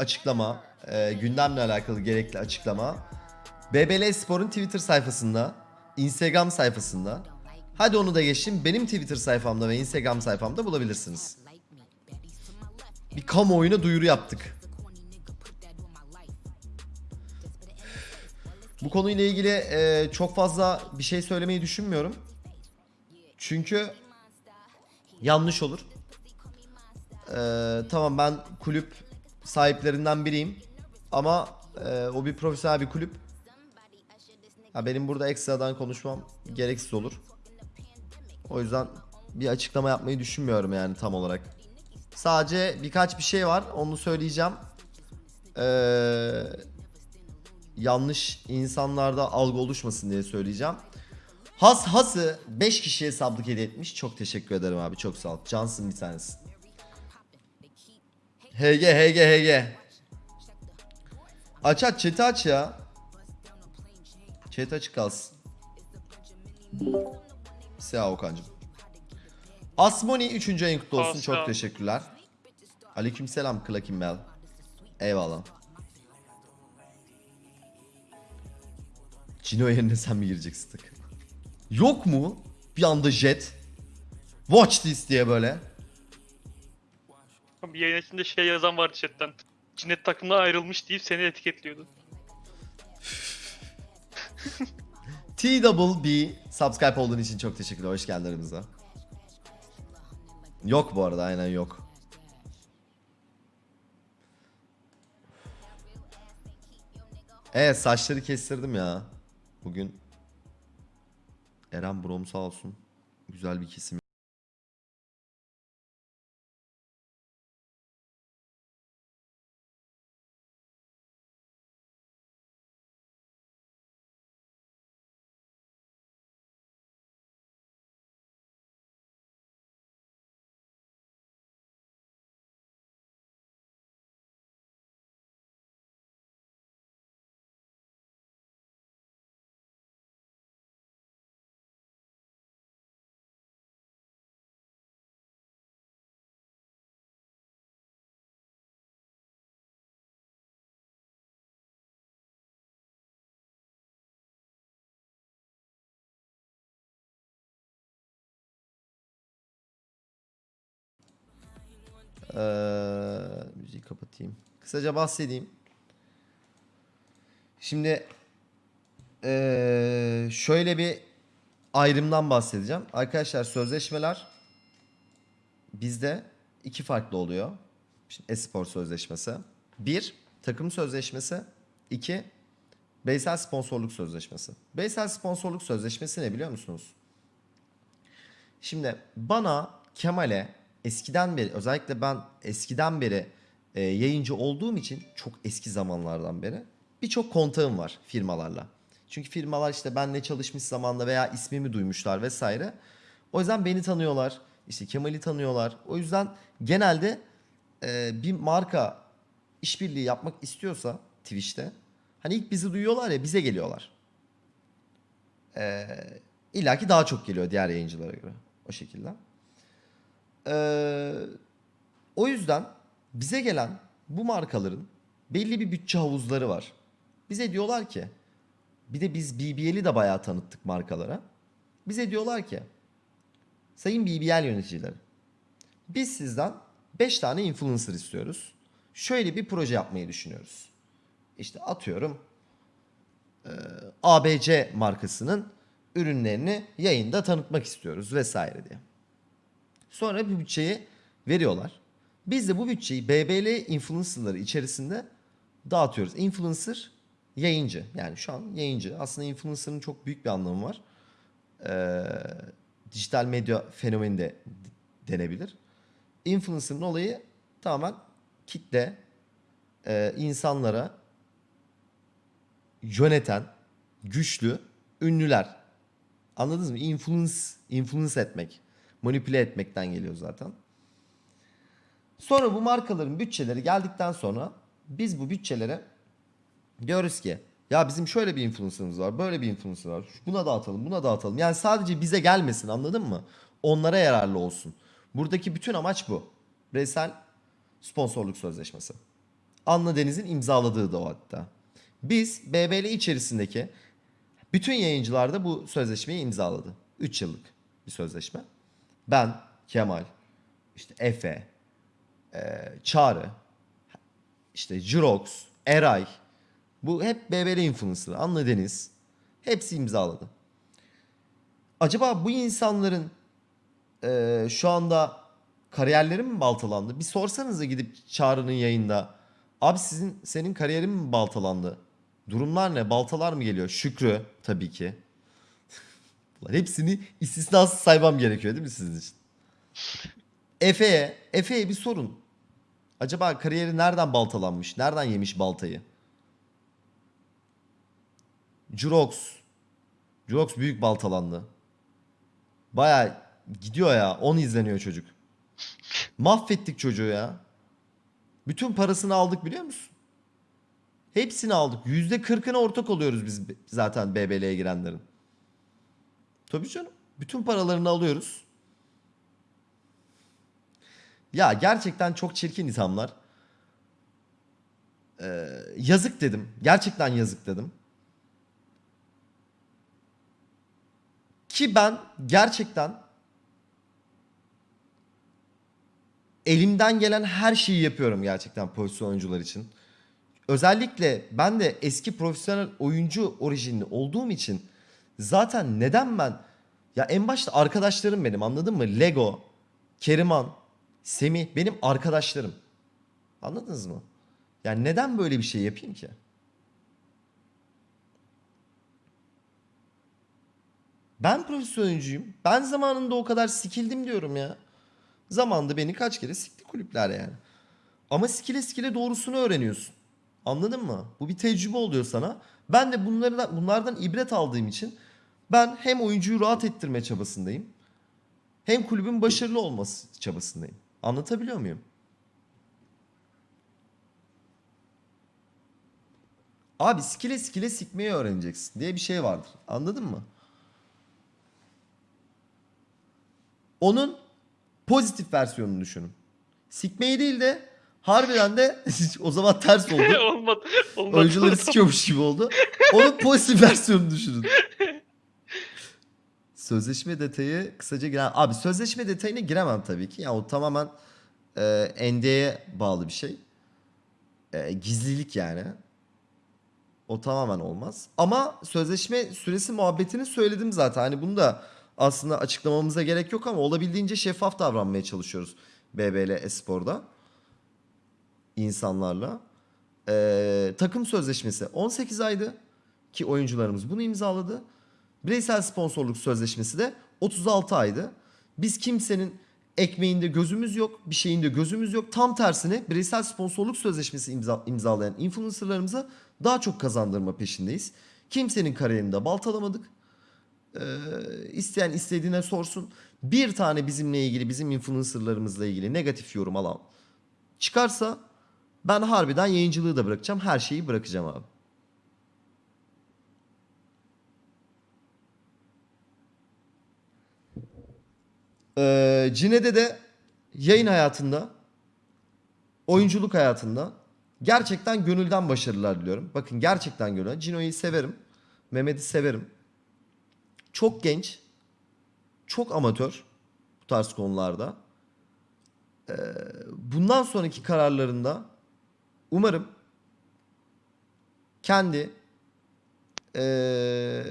açıklama, e, gündemle alakalı gerekli açıklama BBL Spor'un Twitter sayfasında, Instagram sayfasında. Hadi onu da geçtim. Benim Twitter sayfamda ve Instagram sayfamda bulabilirsiniz. Bir kamuoyuna duyuru yaptık. Bu konuyla ilgili e, çok fazla bir şey söylemeyi düşünmüyorum. Çünkü yanlış olur. Ee, tamam ben kulüp sahiplerinden biriyim ama e, o bir profesyonel bir kulüp. Ha, benim burada ekstradan konuşmam gereksiz olur. O yüzden bir açıklama yapmayı düşünmüyorum yani tam olarak. Sadece birkaç bir şey var onu söyleyeceğim. Ee, yanlış insanlarda algı oluşmasın diye söyleyeceğim. Has Has'ı 5 kişiye sablık hediye etmiş. Çok teşekkür ederim abi. Çok sağ ol. Cansın bir tanesi. HG HG HG. Aç aç chat'i aç ya. Chat açık kalsın. Sağ Okan'cım. Asmoni 3. ayın kutlu olsun. Çok teşekkürler. Aleykümselam Klakim Bell. Eyvallah. Cino yerine sen mi gireceksin? Yok mu? Bir anda jet. Watch this diye böyle. Bir yayın içinde şey yazan vardı chatten. Cinnet takımdan ayrılmış deyip seni etiketliyordu. TWB subscribe olduğun için çok teşekkürler. Hoş geldin aramıza. Yok bu arada aynen yok. Evet saçları kestirdim ya. Bugün Eren Brom sağ olsun. Güzel bir kesim. Ee, müziği kapatayım. Kısaca bahsedeyim. Şimdi ee, şöyle bir ayrımdan bahsedeceğim. Arkadaşlar sözleşmeler bizde iki farklı oluyor. Şimdi espor sözleşmesi. Bir, takım sözleşmesi. İki, bireysel sponsorluk sözleşmesi. Bireysel sponsorluk sözleşmesi ne biliyor musunuz? Şimdi bana Kemal'e eskiden beri özellikle ben eskiden beri e, yayıncı olduğum için çok eski zamanlardan beri birçok kontağım var firmalarla. Çünkü firmalar işte benle çalışmış zamanda veya ismimi duymuşlar vesaire. O yüzden beni tanıyorlar. işte Kemal'i tanıyorlar. O yüzden genelde e, bir marka işbirliği yapmak istiyorsa Twitch'te hani ilk bizi duyuyorlar ya bize geliyorlar. Ee, İlla ki daha çok geliyor diğer yayıncılara göre. O şekilde. Ee, o yüzden bize gelen bu markaların belli bir bütçe havuzları var. Bize diyorlar ki bir de biz BBL'i de bayağı tanıttık markalara. Bize diyorlar ki sayın BBL yöneticileri biz sizden 5 tane influencer istiyoruz. Şöyle bir proje yapmayı düşünüyoruz. İşte atıyorum ABC markasının ürünlerini yayında tanıtmak istiyoruz vesaire diye. Sonra bir bütçeyi veriyorlar. Biz de bu bütçeyi BBL influencerları içerisinde dağıtıyoruz. Influencer yayıncı. Yani şu an yayıncı. Aslında influencer'ın çok büyük bir anlamı var. Ee, dijital medya fenomeni de denebilir. Influencer'ın olayı tamamen kitle, e, insanlara yöneten, güçlü ünlüler. Anladınız mı? Influence, influence etmek. Manipüle etmekten geliyor zaten. Sonra bu markaların bütçeleri geldikten sonra biz bu bütçelere diyoruz ki ya bizim şöyle bir influencer'ımız var, böyle bir influencer var. Buna dağıtalım, buna dağıtalım. Yani sadece bize gelmesin anladın mı? Onlara yararlı olsun. Buradaki bütün amaç bu. Bireysel sponsorluk sözleşmesi. Anla Deniz'in imzaladığı da o hatta. Biz BBL içerisindeki bütün yayıncılar da bu sözleşmeyi imzaladı. 3 yıllık bir sözleşme. Ben, Kemal, işte Efe, e, Çağrı, işte Jirox, Eray. Bu hep BBL influencer. Anla Deniz. Hepsi imzaladı. Acaba bu insanların e, şu anda kariyerleri mi baltalandı? Bir sorsanıza gidip Çağrı'nın yayında. Abi sizin senin kariyerin mi baltalandı? Durumlar ne? Baltalar mı geliyor? Şükrü tabii ki. Ulan hepsini istisnasız saymam gerekiyor değil mi sizin için? Efe'ye, Efe'ye bir sorun. Acaba kariyeri nereden baltalanmış? Nereden yemiş baltayı? Jurox. Jurox büyük baltalandı. Baya gidiyor ya. 10 izleniyor çocuk. Mahvettik çocuğu ya. Bütün parasını aldık biliyor musun? Hepsini aldık. Yüzde kırkına ortak oluyoruz biz zaten BBL'ye girenlerin. Tabii canım. Bütün paralarını alıyoruz. Ya gerçekten çok çirkin insanlar. Ee, yazık dedim. Gerçekten yazık dedim. Ki ben gerçekten elimden gelen her şeyi yapıyorum gerçekten profesyonel oyuncular için. Özellikle ben de eski profesyonel oyuncu orijinli olduğum için zaten neden ben ya en başta arkadaşlarım benim anladın mı? Lego, Keriman, Semih benim arkadaşlarım. Anladınız mı? Yani neden böyle bir şey yapayım ki? Ben profesyonel. Ben zamanında o kadar sikildim diyorum ya. Zamanında beni kaç kere sikti kulüpler yani. Ama sikile sikile doğrusunu öğreniyorsun. Anladın mı? Bu bir tecrübe oluyor sana. Ben de bunlardan, bunlardan ibret aldığım için ben hem oyuncuyu rahat ettirme çabasındayım. Hem kulübün başarılı olması çabasındayım. Anlatabiliyor muyum? Abi sikile sikile sikmeyi öğreneceksin diye bir şey vardır. Anladın mı? Onun pozitif versiyonunu düşünün. Sikmeyi değil de harbiden de o zaman ters oldu. olmadı. olmadı. Oyuncuları sikiyormuş gibi oldu. Onun pozitif versiyonunu düşünün. Sözleşme detayı kısaca giren... Abi sözleşme detayına giremem tabii ki. Ya o tamamen e, NDA'ya bağlı bir şey. E, gizlilik yani. O tamamen olmaz. Ama sözleşme süresi muhabbetini söyledim zaten. Hani bunu da aslında açıklamamıza gerek yok ama olabildiğince şeffaf davranmaya çalışıyoruz BBL Espor'da insanlarla. Ee, takım sözleşmesi 18 aydı ki oyuncularımız bunu imzaladı. Bireysel sponsorluk sözleşmesi de 36 aydı. Biz kimsenin ekmeğinde gözümüz yok, bir şeyinde gözümüz yok. Tam tersine bireysel sponsorluk sözleşmesi imza, imzalayan influencerlarımıza daha çok kazandırma peşindeyiz. Kimsenin kariyerini de baltalamadık. Ee, isteyen istediğine sorsun. Bir tane bizimle ilgili, bizim influencerlarımızla ilgili negatif yorum alan çıkarsa ben harbiden yayıncılığı da bırakacağım. Her şeyi bırakacağım abi. Ee, Cine'de de yayın hayatında, oyunculuk hayatında gerçekten gönülden başarılar diliyorum. Bakın gerçekten gönülden. Cino'yu severim. Mehmet'i severim. Çok genç, çok amatör bu tarz konularda. Ee, bundan sonraki kararlarında umarım kendi ee,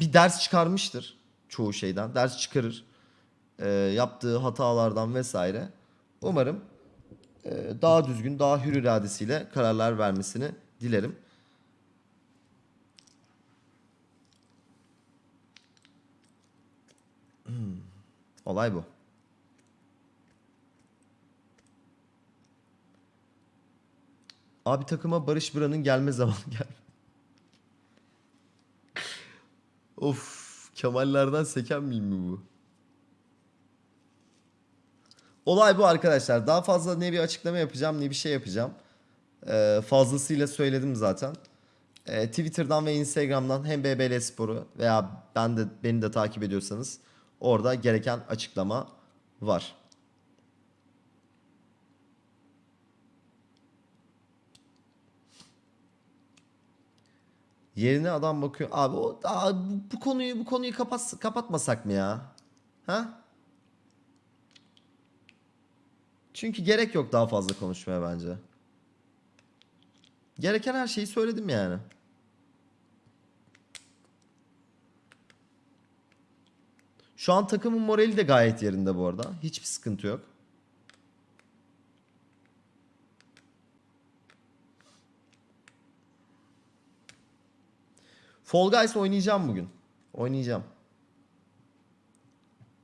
bir ders çıkarmıştır çoğu şeyden. Ders çıkarır. Ee, yaptığı hatalardan vesaire. Umarım ee, daha düzgün, daha hür iradesiyle kararlar vermesini dilerim. Hmm, Olay bu. Abi takıma Barış Bıra'nın gelme zamanı gel. of Kemallerden seken miyim mi bu? Olay bu arkadaşlar. Daha fazla ne bir açıklama yapacağım ne bir şey yapacağım. Ee, fazlasıyla söyledim zaten. Ee, Twitter'dan ve Instagram'dan hem BBL Spor'u veya ben de beni de takip ediyorsanız orada gereken açıklama var. Yerine adam bakıyor. Abi o, aa, bu, bu konuyu bu konuyu kapat, kapatmasak mı ya? Ha? Çünkü gerek yok daha fazla konuşmaya bence. Gereken her şeyi söyledim yani. Şu an takımın morali de gayet yerinde bu arada. Hiçbir sıkıntı yok. Fall Guys oynayacağım bugün. Oynayacağım.